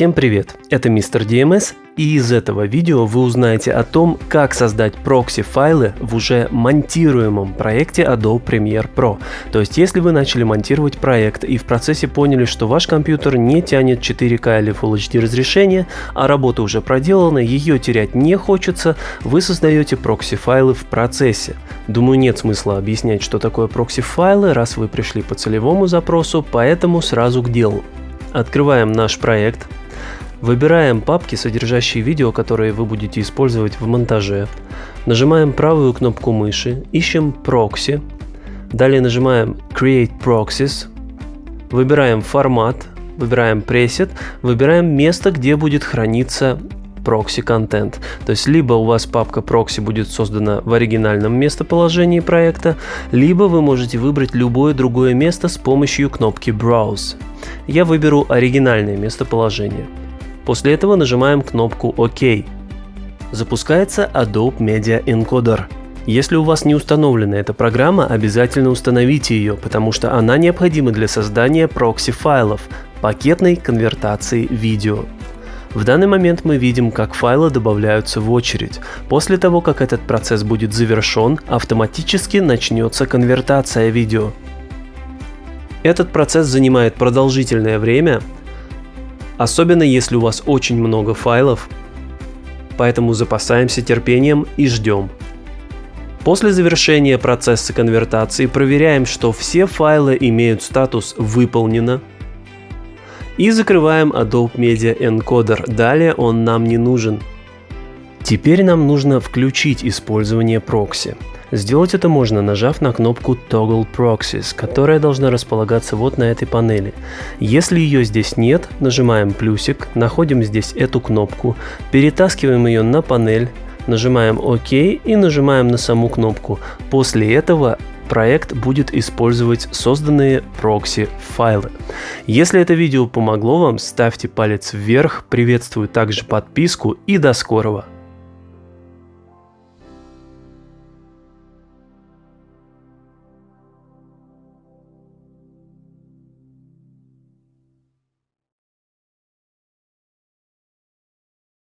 Всем привет, это Мистер DMS и из этого видео вы узнаете о том, как создать прокси-файлы в уже монтируемом проекте Adobe Premiere Pro. То есть если вы начали монтировать проект и в процессе поняли, что ваш компьютер не тянет 4К или Full HD разрешение, а работа уже проделана, ее терять не хочется, вы создаете прокси-файлы в процессе. Думаю нет смысла объяснять, что такое прокси-файлы, раз вы пришли по целевому запросу, поэтому сразу к делу. Открываем наш проект, Выбираем папки, содержащие видео, которые вы будете использовать в монтаже. Нажимаем правую кнопку мыши, ищем Proxy. Далее нажимаем Create Proxies. Выбираем формат, выбираем Preset, выбираем место, где будет храниться proxy контент. То есть либо у вас папка proxy будет создана в оригинальном местоположении проекта, либо вы можете выбрать любое другое место с помощью кнопки Browse. Я выберу оригинальное местоположение. После этого нажимаем кнопку ОК. Запускается Adobe Media Encoder. Если у вас не установлена эта программа, обязательно установите ее, потому что она необходима для создания прокси-файлов, пакетной конвертации видео. В данный момент мы видим, как файлы добавляются в очередь. После того, как этот процесс будет завершен, автоматически начнется конвертация видео. Этот процесс занимает продолжительное время, особенно если у вас очень много файлов, поэтому запасаемся терпением и ждем. После завершения процесса конвертации проверяем, что все файлы имеют статус «Выполнено», и закрываем Adobe Media Encoder, далее он нам не нужен. Теперь нам нужно включить использование прокси. Сделать это можно, нажав на кнопку Toggle Proxies, которая должна располагаться вот на этой панели. Если ее здесь нет, нажимаем плюсик, находим здесь эту кнопку, перетаскиваем ее на панель, нажимаем ОК и нажимаем на саму кнопку. После этого проект будет использовать созданные прокси файлы. Если это видео помогло вам, ставьте палец вверх, приветствую также подписку и до скорого!